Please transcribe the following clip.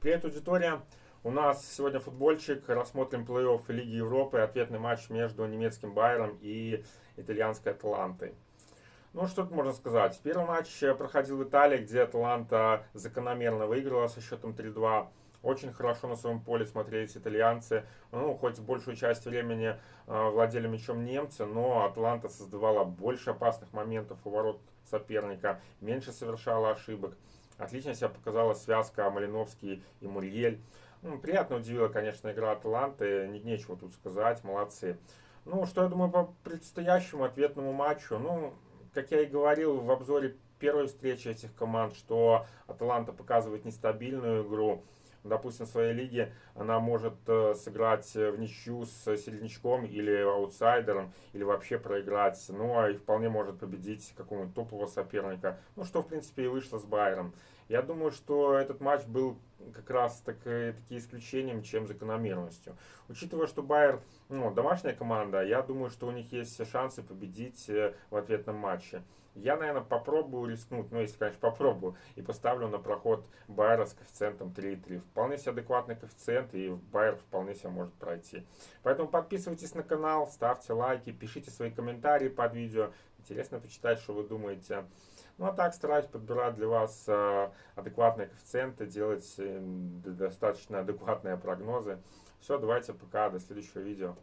Привет, аудитория! У нас сегодня футбольчик. Рассмотрим плей-офф Лиги Европы. Ответный матч между немецким Байером и итальянской Атлантой. Ну, что тут можно сказать. Первый матч проходил в Италии, где Атланта закономерно выиграла со счетом 3-2. Очень хорошо на своем поле смотрелись итальянцы. Ну, хоть большую часть времени э, владели мячом немцы, но Атланта создавала больше опасных моментов у ворот соперника, меньше совершала ошибок. Отлично себя показала связка Малиновский и Мурьель. Ну, приятно удивила, конечно, игра Атланты. Нечего тут сказать, молодцы. Ну, что я думаю по предстоящему ответному матчу? Ну, как я и говорил в обзоре первой встречи этих команд, что Атланта показывает нестабильную игру допустим, в своей лиге она может э, сыграть в ничью с середнячком или аутсайдером, или вообще проиграть. Ну, а и вполне может победить какого-нибудь топового соперника. Ну, что, в принципе, и вышло с Байером. Я думаю, что этот матч был как раз так, таки исключением, чем закономерностью. Учитывая, что Байер ну, домашняя команда, я думаю, что у них есть шансы победить э, в ответном матче. Я, наверное, попробую рискнуть, ну, если, конечно, попробую, и поставлю на проход Байера с коэффициентом 3,3. Вполне себе адекватный коэффициент, и Байер вполне себе может пройти. Поэтому подписывайтесь на канал, ставьте лайки, пишите свои комментарии под видео. Интересно почитать, что вы думаете. Ну, а так стараюсь подбирать для вас э, адекватные коэффициенты, делать э, достаточно адекватные прогнозы. Все, давайте пока, до следующего видео.